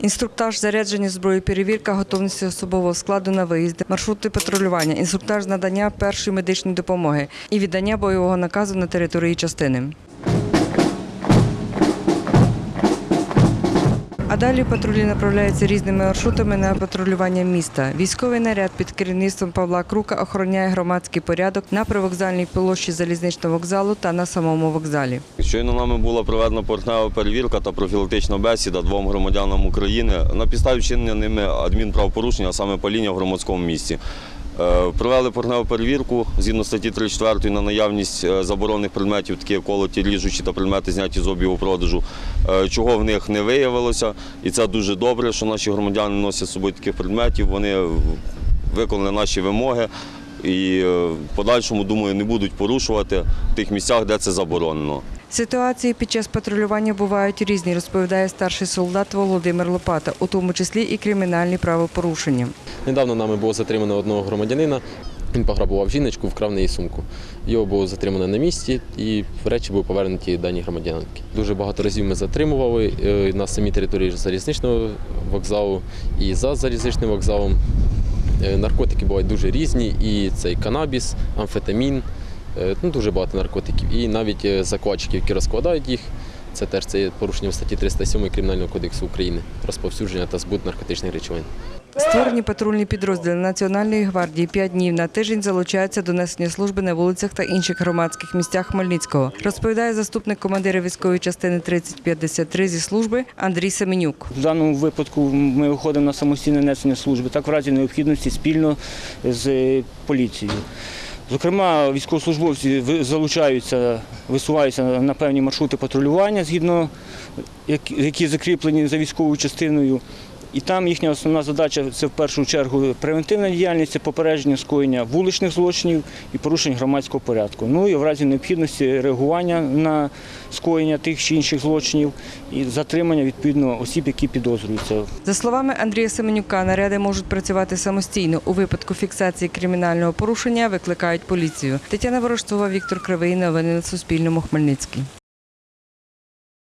Інструктаж зарядження зброї, перевірка готовності особового складу на виїзди, маршрути патрулювання, інструктаж надання першої медичної допомоги і віддання бойового наказу на території частини. А далі патрулі направляються різними маршрутами на патрулювання міста. Військовий наряд під керівництвом Павла Крука охороняє громадський порядок на привокзальній площі залізничного вокзалу та на самому вокзалі. Щойно нами була проведена поверхнева перевірка та профілактична бесіда двом громадянам України на підставі вчинення ними адмінправопорушення, а саме паління в громадському місці. Е, Провели поверхневу перевірку згідно статті 34 на наявність е, заборонених предметів, такі як колоті, ріжучі та предмети зняті з обігу продажу, е, чого в них не виявилося. І це дуже добре, що наші громадяни носять з собою таких предметів. Вони виконали наші вимоги і в подальшому, думаю, не будуть порушувати в тих місцях, де це заборонено. Ситуації під час патрулювання бувають різні, розповідає старший солдат Володимир Лопата, у тому числі і кримінальні правопорушення. Недавно нами було затримано одного громадянина. Він пограбував жіночку, вкрав неї сумку. Його було затримано на місці і речі були повернуті даній громадянки. Дуже багато разів ми затримували е, на самій території залізничного вокзалу і за залізничним вокзалом. Е, Наркотики бувають дуже різні, і цей канабіс, амфетамін, ну, дуже багато наркотиків. І навіть е, закладчиків, які розкладають їх. Це теж це є порушенням статті 307 Кримінального кодексу України розповсюдження та збут наркотичних речовин. Створені патрульні підрозділи Національної гвардії п'ять днів на тиждень залучаються до несення служби на вулицях та інших громадських місцях Хмельницького, розповідає заступник командира військової частини 3053 зі служби Андрій Семенюк. В даному випадку ми виходимо на самостійне несення служби, так в разі необхідності спільно з е, поліцією. Зокрема, військовослужбовці залучаються, висуваються на певні маршрути патрулювання, згідно які закріплені за військовою частиною. І там їхня основна задача це в першу чергу превентивна діяльність, попередження скоєння вуличних злочинів і порушень громадського порядку. Ну і в разі необхідності реагування на скоєння тих чи інших злочинів і затримання відповідно осіб, які підозрюються. За словами Андрія Семенюка, наряди можуть працювати самостійно. У випадку фіксації кримінального порушення викликають поліцію. Тетяна Ворожцова, Віктор Кривий. Новини на Суспільному. Хмельницький.